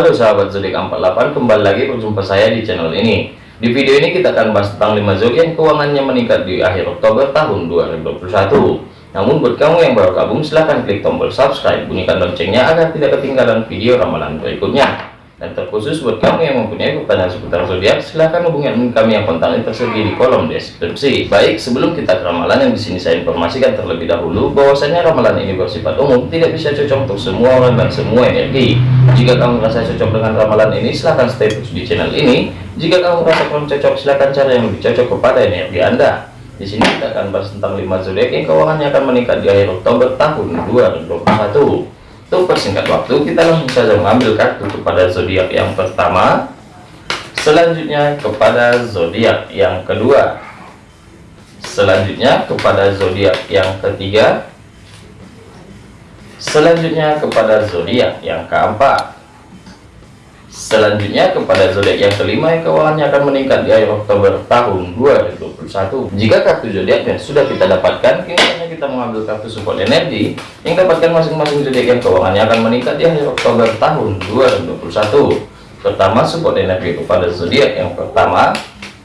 Halo sahabat zodiak 48 kembali lagi berjumpa saya di channel ini. Di video ini kita akan bahas tentang 5 zodiak keuangannya meningkat di akhir Oktober tahun 2021 namun buat kamu yang baru gabung silahkan klik tombol subscribe bunyikan loncengnya agar tidak ketinggalan video ramalan berikutnya dan terkhusus buat kamu yang mempunyai pertanyaan seputar zodiak, silahkan hubungi kami yang kontaknya tersedia di kolom deskripsi. Baik, sebelum kita ke ramalan yang di sini saya informasikan terlebih dahulu bahwasanya ramalan ini bersifat umum, tidak bisa cocok untuk semua orang dan semua energi. Jika kamu merasa cocok dengan ramalan ini, silahkan stay terus di channel ini. Jika kamu merasa kurang cocok, silahkan cari yang lebih cocok kepada energi Anda. Di sini kita akan bahas tentang 5 zodiak yang keuangannya akan meningkat di akhir Oktober tahun 2021. Untuk persingkat waktu, kita langsung saja mengambil kartu kepada zodiak yang pertama, selanjutnya kepada zodiak yang kedua, selanjutnya kepada zodiak yang ketiga, selanjutnya kepada zodiak yang keempat, Selanjutnya kepada zodiak yang kelima yang keuangannya akan meningkat di akhir Oktober tahun 2021. Jika kartu zodiaknya sudah kita dapatkan, kini kita mengambil kartu support energi yang dapatkan masing-masing zodiak yang keuangannya akan meningkat di akhir Oktober tahun 2021. Pertama support energi kepada zodiak yang pertama,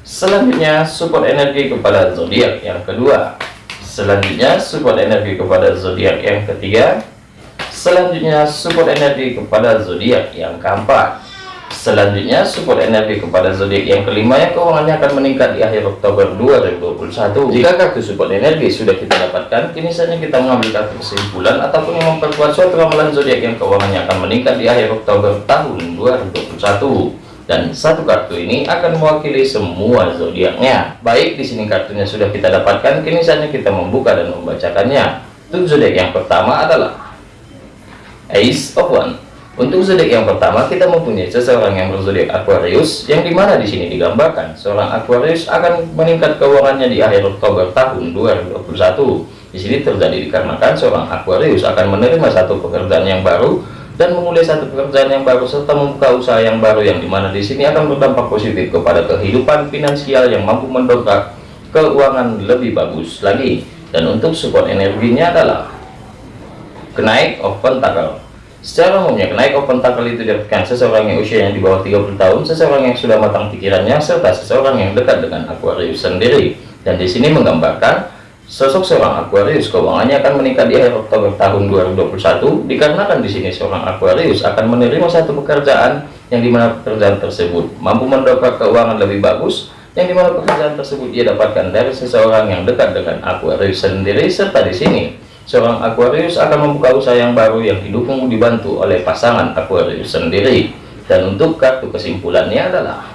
selanjutnya support energi kepada zodiak yang kedua, selanjutnya support energi kepada zodiak yang ketiga, selanjutnya support energi kepada zodiak yang keempat Selanjutnya, support energi kepada zodiak yang kelima yang keuangannya akan meningkat di akhir Oktober 2021. Jika kartu support energi sudah kita dapatkan, kini saatnya kita mengambil kartu kesimpulan ataupun yang memperkuat suatu ramalan zodiak yang keuangannya akan meningkat di akhir Oktober tahun 2021 dan satu kartu ini akan mewakili semua zodiaknya. Baik, di sini kartunya sudah kita dapatkan, kini saatnya kita membuka dan membacakannya. Untuk zodiak yang pertama adalah Ace of One. Untuk zodiak yang pertama, kita mempunyai seseorang yang berzodiak Aquarius, yang di mana di sini digambarkan seorang Aquarius akan meningkat keuangannya di akhir Oktober tahun 2021. Di sini terjadi dikarenakan seorang Aquarius akan menerima satu pekerjaan yang baru dan memulai satu pekerjaan yang baru serta membuka usaha yang baru yang di mana di sini akan berdampak positif kepada kehidupan finansial yang mampu mendongkrak keuangan lebih bagus lagi. Dan untuk support energinya adalah kenaik of pentacle Secara umumnya, kenaik open tackle itu diartikan seseorang yang usianya di bawah 30 tahun, seseorang yang sudah matang pikirannya, serta seseorang yang dekat dengan Aquarius sendiri. Dan di sini menggambarkan sosok seorang Aquarius keuangannya akan meningkat di akhir Oktober tahun 2021 dikarenakan di sini seorang Aquarius akan menerima satu pekerjaan yang di mana pekerjaan tersebut mampu mendongkrak keuangan lebih bagus yang di mana pekerjaan tersebut dia dapatkan dari seseorang yang dekat dengan Aquarius sendiri serta di sini seorang Aquarius akan membuka usaha yang baru yang didukung dibantu oleh pasangan Aquarius sendiri. Dan untuk kartu kesimpulannya adalah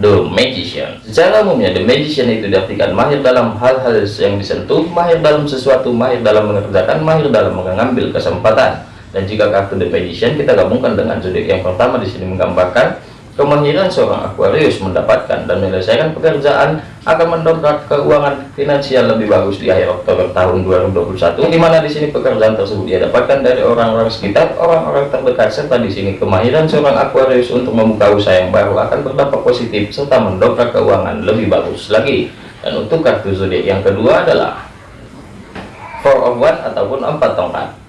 The Magician. Secara umumnya The Magician itu diartikan mahir dalam hal-hal yang disentuh mahir dalam sesuatu mahir dalam mengerjakan mahir dalam mengambil kesempatan. Dan jika kartu The Magician kita gabungkan dengan zodiak yang pertama di sini menggambarkan Kemahiran seorang Aquarius mendapatkan dan menyelesaikan pekerjaan akan mendongkrak keuangan finansial lebih bagus di akhir Oktober tahun 2021 di mana di sini pekerjaan tersebut dia dapatkan dari orang-orang sekitar orang-orang terdekat serta di sini kemahiran seorang Aquarius untuk membuka usaha yang baru akan berdampak positif serta mendongkrak keuangan lebih bagus lagi. Dan untuk kartu zodiak yang kedua adalah four of one ataupun empat tongkat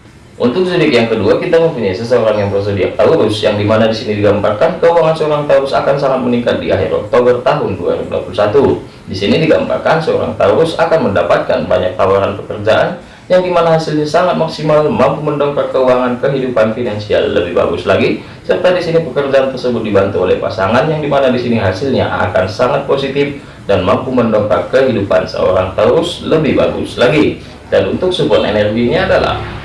untuk zodiak yang kedua, kita mempunyai seseorang yang berzodiak Taurus, yang di mana di sini digambarkan keuangan seorang Taurus akan sangat meningkat di akhir Oktober tahun 2021. Di sini digambarkan seorang Taurus akan mendapatkan banyak tawaran pekerjaan, yang di mana hasilnya sangat maksimal, mampu mendongkrak keuangan kehidupan finansial lebih bagus lagi. Serta di sini pekerjaan tersebut dibantu oleh pasangan, yang di mana di sini hasilnya akan sangat positif dan mampu mendongkrak kehidupan seorang Taurus lebih bagus lagi. Dan untuk support energinya adalah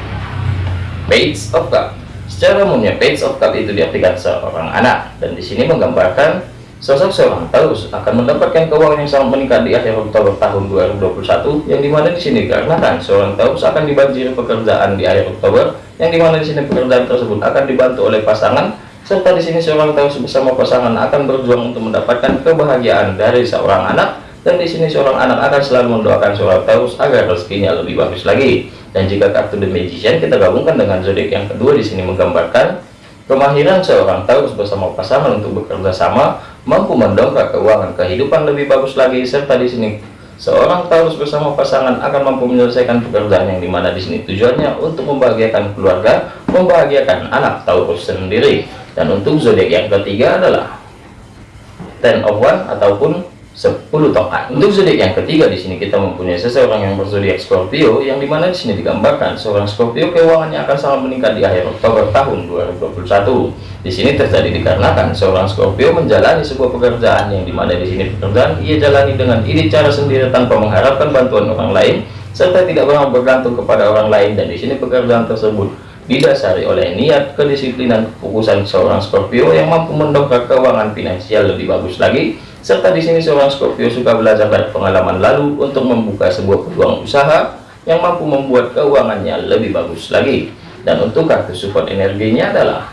page of cup secara umumnya page of cup itu diartikan seorang anak. Dan di sini menggambarkan sosok seorang Taurus akan mendapatkan keuangan yang sangat meningkat di akhir Oktober tahun 2021 yang di mana di sini karena kan seorang Taurus akan dibanjiri pekerjaan di akhir Oktober yang di mana di sini pekerjaan tersebut akan dibantu oleh pasangan serta di sini seorang Taurus bersama pasangan akan berjuang untuk mendapatkan kebahagiaan dari seorang anak dan di sini seorang anak akan selalu mendoakan seorang Taurus agar rezekinya lebih bagus lagi. Dan jika kartu The Magician kita gabungkan dengan zodiak yang kedua di sini menggambarkan kemahiran seorang Taurus bersama pasangan untuk bekerja sama mampu mendongkrak keuangan kehidupan lebih bagus lagi serta di sini seorang Taurus bersama pasangan akan mampu menyelesaikan pekerjaan yang di mana di sini tujuannya untuk membahagiakan keluarga membahagiakan anak Taurus sendiri. Dan untuk zodiak yang ketiga adalah ten of one ataupun 10 tongkat. Untuk zodiak yang ketiga di sini kita mempunyai seseorang yang berzodiak Scorpio yang di mana di sini digambarkan seorang Scorpio keuangannya akan sangat meningkat di akhir Oktober tahun 2021. Di sini terjadi dikarenakan seorang Scorpio menjalani sebuah pekerjaan yang di mana di sini pekerjaan ia jalani dengan ide cara sendiri tanpa mengharapkan bantuan orang lain serta tidak pernah bergantung kepada orang lain dan di sini pekerjaan tersebut didasari oleh niat, kedisiplinan, kefokusan seorang Scorpio yang mampu mendongkrak keuangan finansial lebih bagus lagi serta di sini seorang Scorpio suka belajar dari pengalaman lalu untuk membuka sebuah peluang usaha yang mampu membuat keuangannya lebih bagus lagi. Dan untuk kartu support energinya adalah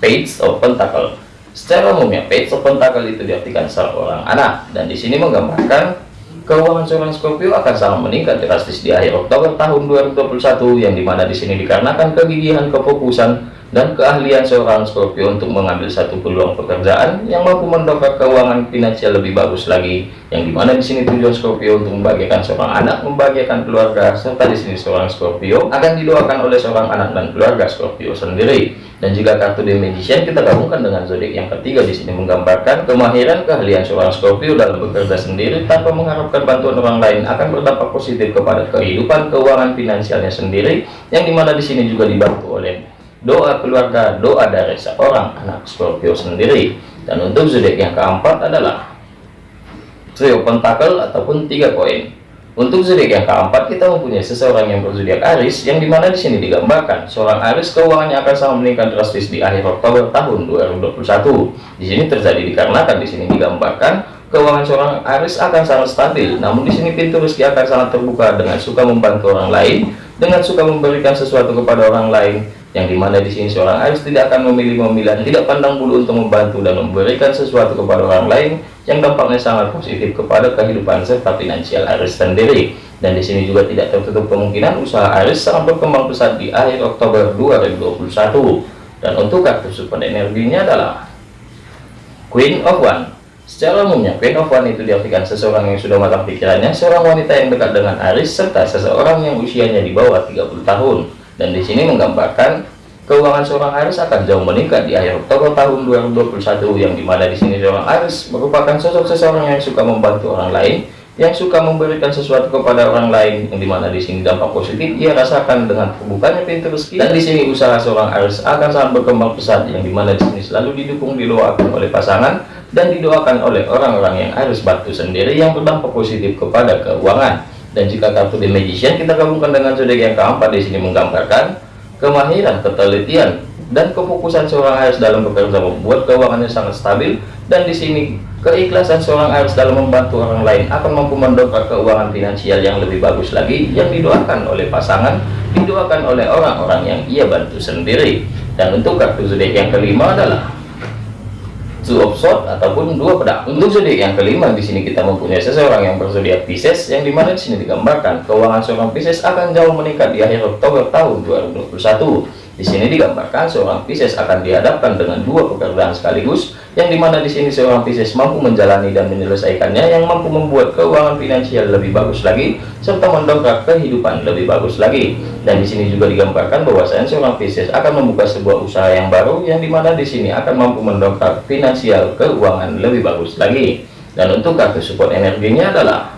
Page of Pentacle. Secara umumnya Page of Pentacle itu diartikan seorang anak dan di sini menggambarkan keuangan seorang Scorpio akan sangat meningkat drastis di akhir Oktober tahun 2021 yang di mana di sini dikarenakan kegigihan kefokusan dan keahlian seorang Scorpio untuk mengambil satu peluang pekerjaan yang mampu mendongkrak keuangan finansial lebih bagus lagi yang di mana di sini tujuan Scorpio untuk membahagiakan seorang anak membahagiakan keluarga serta di sini seorang Scorpio akan didoakan oleh seorang anak dan keluarga Scorpio sendiri. Dan jika kartu The Magician kita gabungkan dengan zodiak yang ketiga di sini menggambarkan kemahiran keahlian seorang Scorpio dalam bekerja sendiri tanpa mengharapkan bantuan orang lain akan berdampak positif kepada kehidupan keuangan finansialnya sendiri yang di mana di sini juga dibantu oleh doa keluarga, doa dari seorang anak Scorpio sendiri. Dan untuk zodiak yang keempat adalah trio pentakel ataupun tiga koin. Untuk zodiak yang keempat kita mempunyai seseorang yang berzodiak Aris yang di mana di sini digambarkan seorang Aris keuangannya akan sangat meningkat drastis di akhir Oktober tahun 2021. Di sini terjadi dikarenakan di sini digambarkan keuangan seorang Aris akan sangat stabil. Namun di sini pintu rezeki akan sangat terbuka dengan suka membantu orang lain, dengan suka memberikan sesuatu kepada orang lain, yang di mana di sini seorang Aris tidak akan memilih memilah tidak pandang bulu untuk membantu dan memberikan sesuatu kepada orang lain yang dampaknya sangat positif kepada kehidupan serta finansial Aris sendiri. Dan di sini juga tidak tertutup kemungkinan usaha Aris sangat berkembang pesat di akhir Oktober 2021 dan untuk kartu support energinya adalah Queen of One. Secara umumnya, Queen of One itu diartikan seseorang yang sudah matang pikirannya, seorang wanita yang dekat dengan Aris, serta seseorang yang usianya di bawah 30 tahun dan di sini menggambarkan keuangan seorang Aris akan jauh meningkat di akhir Oktober tahun 2021 yang di mana di sini seorang Aris merupakan sosok seseorang yang suka membantu orang lain yang suka memberikan sesuatu kepada orang lain yang di mana di sini dampak positif ia rasakan dengan terbukanya pintu rezeki. Dan di sini usaha seorang Aris akan sangat berkembang pesat yang di mana di sini selalu didukung didoakan oleh pasangan dan didoakan oleh orang-orang yang Aris bantu sendiri yang berdampak positif kepada keuangan dan jika kartu The Magician kita gabungkan dengan zodiak yang keempat di sini menggambarkan kemahiran, ketelitian, dan kefokusan seorang Aries dalam bekerja membuat keuangannya sangat stabil. Dan di sini keikhlasan seorang Aries dalam membantu orang lain akan mampu mendongkrak keuangan finansial yang lebih bagus lagi yang didoakan oleh pasangan didoakan oleh orang-orang yang ia bantu sendiri. Dan untuk kartu zodiak yang kelima adalah two of sword ataupun dua pedang. Untuk zodiak yang kelima di sini kita mempunyai seseorang yang berzodiak Pisces yang di mana di sini digambarkan keuangan seorang Pisces akan jauh meningkat di akhir Oktober tahun 2021. Di sini digambarkan seorang Pisces akan dihadapkan dengan dua pekerjaan sekaligus, yang di mana di sini seorang Pisces mampu menjalani dan menyelesaikannya, yang mampu membuat keuangan finansial lebih bagus lagi, serta mendongkrak kehidupan lebih bagus lagi. Dan di sini juga digambarkan bahwasanya seorang Pisces akan membuka sebuah usaha yang baru, yang di mana di sini akan mampu mendongkrak finansial keuangan lebih bagus lagi. Dan untuk kartu support energinya adalah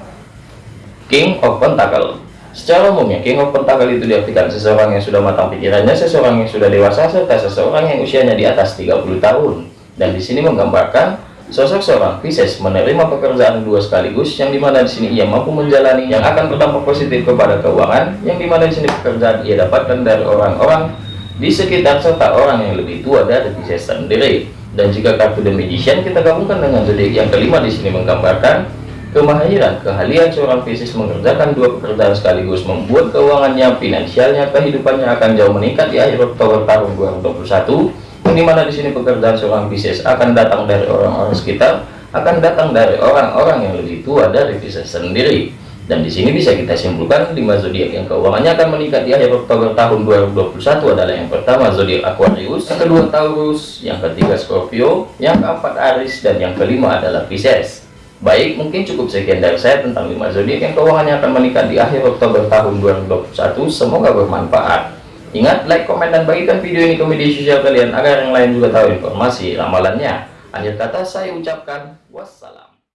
King of Pentacle. Secara umumnya, King of Pentacle itu diartikan seseorang yang sudah matang pikirannya, seseorang yang sudah dewasa, serta seseorang yang usianya di atas 30 tahun. Dan di sini menggambarkan sosok seorang Pisces menerima pekerjaan dua sekaligus, yang di mana di sini ia mampu menjalani yang akan berdampak positif kepada keuangan, yang di mana di sini pekerjaan ia dapatkan dari orang-orang di sekitar serta orang yang lebih tua dari Pisces sendiri. Dan jika kartu The Magician kita gabungkan dengan zodiak yang kelima di sini menggambarkan Kemahiran, keahlian seorang Pisces mengerjakan dua pekerjaan sekaligus membuat keuangannya, finansialnya, kehidupannya akan jauh meningkat di akhir Oktober tahun 2021. Yang di mana di sini pekerjaan seorang Pisces akan datang dari orang-orang sekitar, akan datang dari orang-orang yang lebih tua dari Pisces sendiri. Dan di sini bisa kita simpulkan lima zodiak yang keuangannya akan meningkat di akhir Oktober tahun 2021 adalah yang pertama zodiak Aquarius, yang kedua Taurus, yang ketiga Scorpio, yang keempat Aries, dan yang kelima adalah Pisces. Baik, mungkin cukup sekian dari saya tentang 5 zodiak yang keuangannya akan meningkat di akhir Oktober tahun 2021. Semoga bermanfaat. Ingat, like, komen, dan bagikan video ini ke media sosial kalian agar yang lain juga tahu informasi ramalannya. Akhir kata saya ucapkan wassalam.